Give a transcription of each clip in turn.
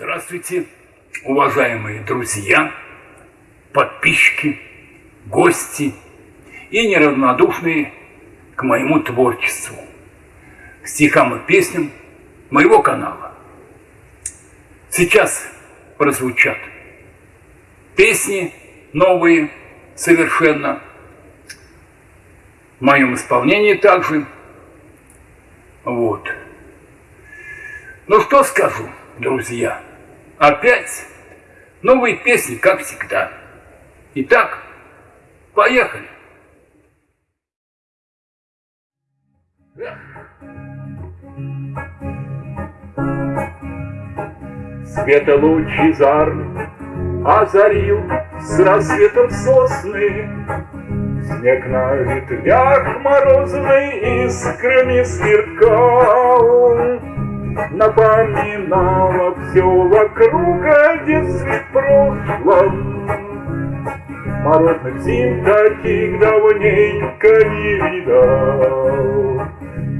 Здравствуйте, уважаемые друзья, подписчики, гости и неравнодушные к моему творчеству, к стихам и песням моего канала. Сейчас прозвучат песни новые совершенно, в моем исполнении также. Вот. Ну что скажу, друзья, опять новые песни, как всегда. Итак, поехали. Света лучезарный озарил с рассветом сосны. Снег на ветвях морозный искрами сверкал, Напоминало все вокруг о детстве прошлом. Морозных зим таких давненько не видал.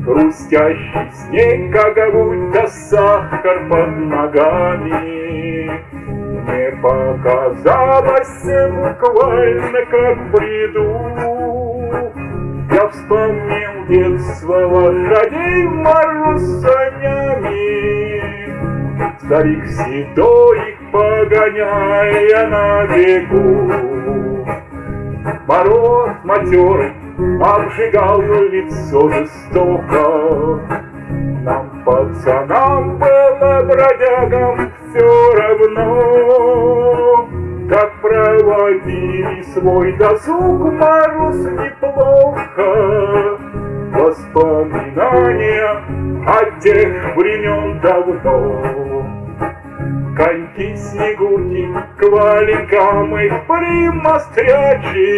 Хрустящий снег, как будто сахар под ногами. Мне показалось буквально как в бреду. Я вспомнил детство лошадей в мороз санями. Старик седой их погоняя на бегу. Мороз матерый обжигал лицо жестоко. Нам, пацанам, было бродягам все равно, свой досуг мороз неплохо. Воспоминания о тех времен давно. Коньки, снегурки, к валенкам их примострячи,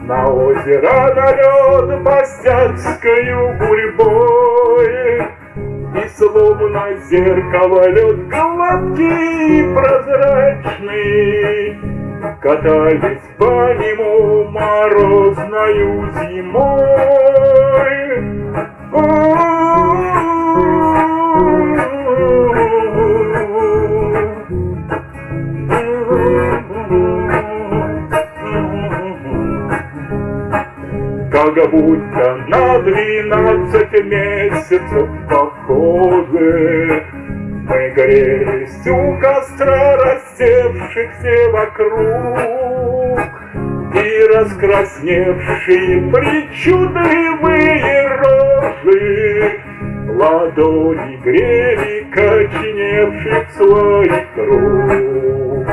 На озеро на лед мостяцкою гурьбой. И словно зеркало лед гладкий и прозрачный, Катались по нему морозною зимой. Как будто на двенадцать месяцев похожи Мы грелись у костра рассевшихся вокруг раскрасневшие причудливые рожи Ладони грели коченевших своих рук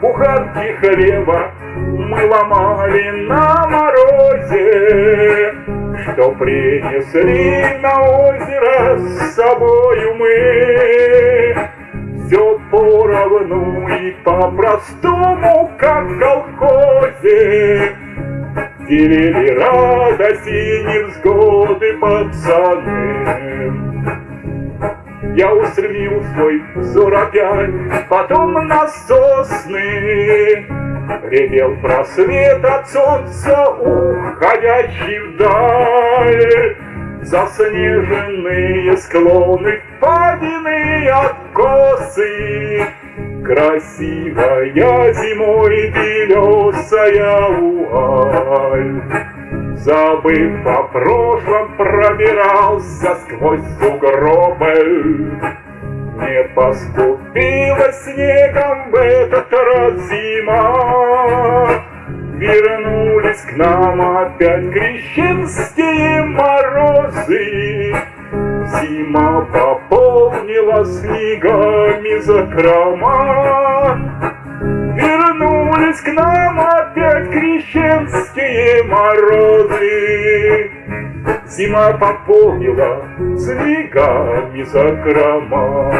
Буханки хлеба мы ломали на морозе, Что принесли на озеро с собою мы. Все поровну и по-простому, как в колхозе, Делили радость и невзгоды пацаны. Я устремил свой взор опять потом на сосны, Ревел просвет от солнца, уходящий вдаль. Заснеженные склоны, впадины, откосы, Красивая зимой белесая уаль. Забыв о прошлом, пробирался сквозь сугробы, не поступила снегом в этот раз зима. Вернулись к нам опять крещенские морозы. Зима пополнила снегами закрома. Вернулись к нам опять крещенские морозы. Зима пополнила снегами закрома.